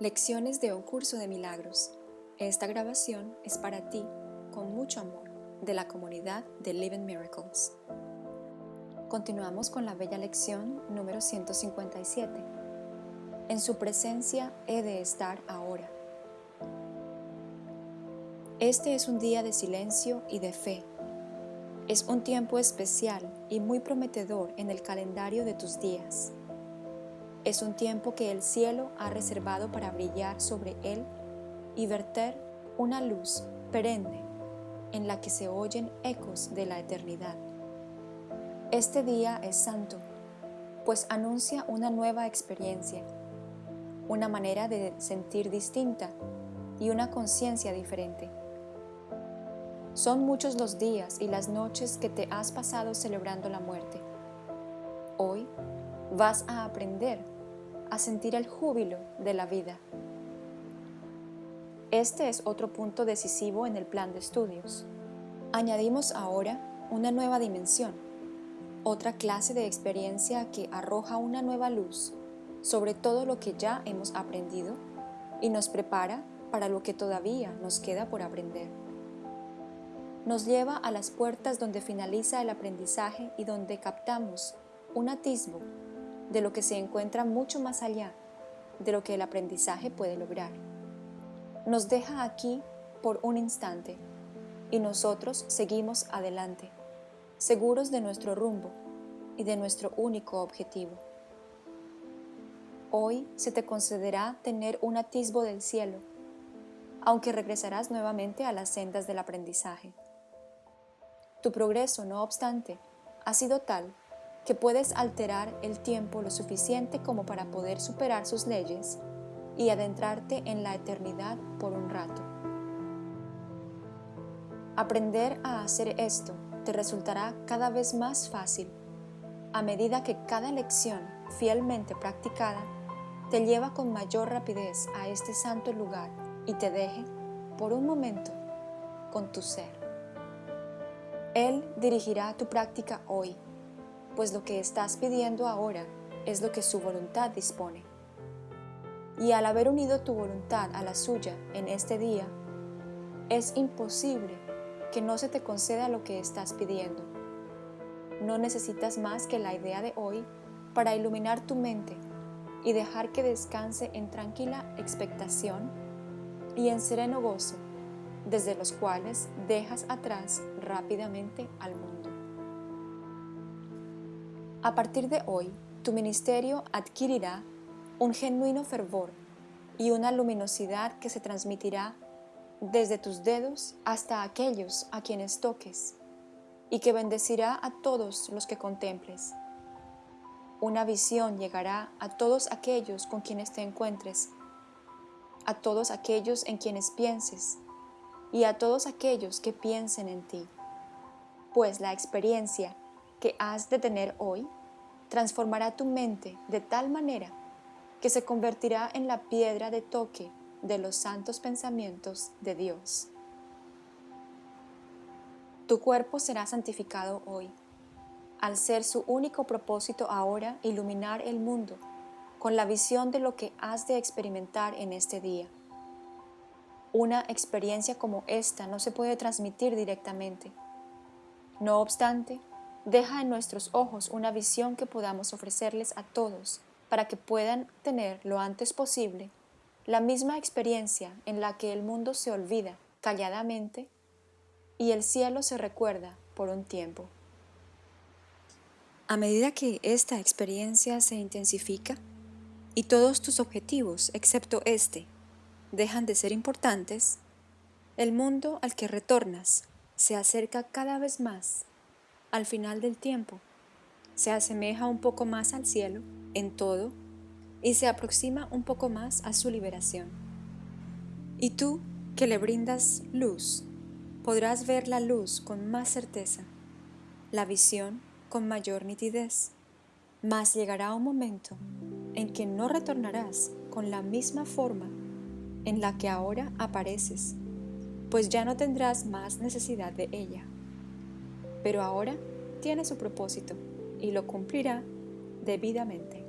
Lecciones de un curso de milagros. Esta grabación es para ti, con mucho amor, de la comunidad de Living Miracles. Continuamos con la bella lección número 157. En su presencia he de estar ahora. Este es un día de silencio y de fe. Es un tiempo especial y muy prometedor en el calendario de tus días. Es un tiempo que el cielo ha reservado para brillar sobre él y verter una luz perenne en la que se oyen ecos de la eternidad. Este día es santo, pues anuncia una nueva experiencia, una manera de sentir distinta y una conciencia diferente. Son muchos los días y las noches que te has pasado celebrando la muerte. Hoy vas a aprender a sentir el júbilo de la vida. Este es otro punto decisivo en el plan de estudios. Añadimos ahora una nueva dimensión, otra clase de experiencia que arroja una nueva luz sobre todo lo que ya hemos aprendido y nos prepara para lo que todavía nos queda por aprender. Nos lleva a las puertas donde finaliza el aprendizaje y donde captamos un atisbo de lo que se encuentra mucho más allá de lo que el aprendizaje puede lograr. Nos deja aquí por un instante y nosotros seguimos adelante, seguros de nuestro rumbo y de nuestro único objetivo. Hoy se te concederá tener un atisbo del cielo, aunque regresarás nuevamente a las sendas del aprendizaje. Tu progreso, no obstante, ha sido tal que puedes alterar el tiempo lo suficiente como para poder superar sus leyes y adentrarte en la eternidad por un rato. Aprender a hacer esto te resultará cada vez más fácil a medida que cada lección fielmente practicada te lleva con mayor rapidez a este santo lugar y te deje, por un momento, con tu ser. Él dirigirá tu práctica hoy pues lo que estás pidiendo ahora es lo que su voluntad dispone. Y al haber unido tu voluntad a la suya en este día, es imposible que no se te conceda lo que estás pidiendo. No necesitas más que la idea de hoy para iluminar tu mente y dejar que descanse en tranquila expectación y en sereno gozo, desde los cuales dejas atrás rápidamente al mundo. A partir de hoy, tu ministerio adquirirá un genuino fervor y una luminosidad que se transmitirá desde tus dedos hasta aquellos a quienes toques y que bendecirá a todos los que contemples. Una visión llegará a todos aquellos con quienes te encuentres, a todos aquellos en quienes pienses y a todos aquellos que piensen en ti, pues la experiencia que has de tener hoy transformará tu mente de tal manera que se convertirá en la piedra de toque de los santos pensamientos de Dios. Tu cuerpo será santificado hoy, al ser su único propósito ahora iluminar el mundo con la visión de lo que has de experimentar en este día. Una experiencia como esta no se puede transmitir directamente. No obstante, deja en nuestros ojos una visión que podamos ofrecerles a todos para que puedan tener lo antes posible la misma experiencia en la que el mundo se olvida calladamente y el cielo se recuerda por un tiempo. A medida que esta experiencia se intensifica y todos tus objetivos, excepto este, dejan de ser importantes, el mundo al que retornas se acerca cada vez más al final del tiempo, se asemeja un poco más al cielo en todo y se aproxima un poco más a su liberación. Y tú, que le brindas luz, podrás ver la luz con más certeza, la visión con mayor nitidez, mas llegará un momento en que no retornarás con la misma forma en la que ahora apareces, pues ya no tendrás más necesidad de ella pero ahora tiene su propósito y lo cumplirá debidamente.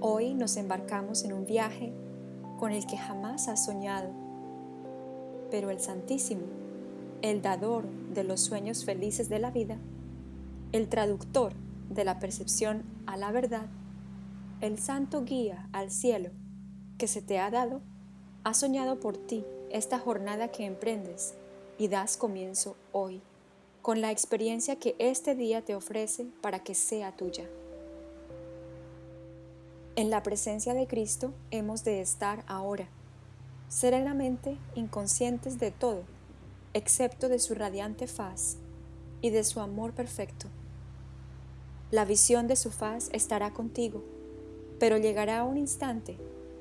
Hoy nos embarcamos en un viaje con el que jamás has soñado, pero el Santísimo, el dador de los sueños felices de la vida, el traductor de la percepción a la verdad, el santo guía al cielo que se te ha dado, ha soñado por ti esta jornada que emprendes y das comienzo hoy, con la experiencia que este día te ofrece para que sea tuya. En la presencia de Cristo hemos de estar ahora, serenamente inconscientes de todo, excepto de su radiante faz y de su amor perfecto. La visión de su faz estará contigo, pero llegará un instante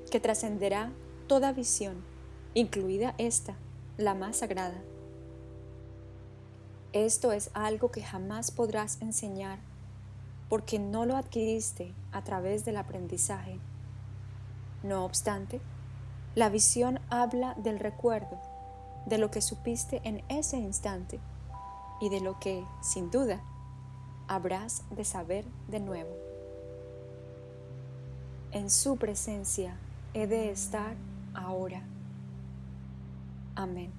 que trascenderá toda visión, incluida esta, la más sagrada. Esto es algo que jamás podrás enseñar porque no lo adquiriste a través del aprendizaje. No obstante, la visión habla del recuerdo, de lo que supiste en ese instante y de lo que, sin duda, habrás de saber de nuevo. En su presencia he de estar ahora. Amén.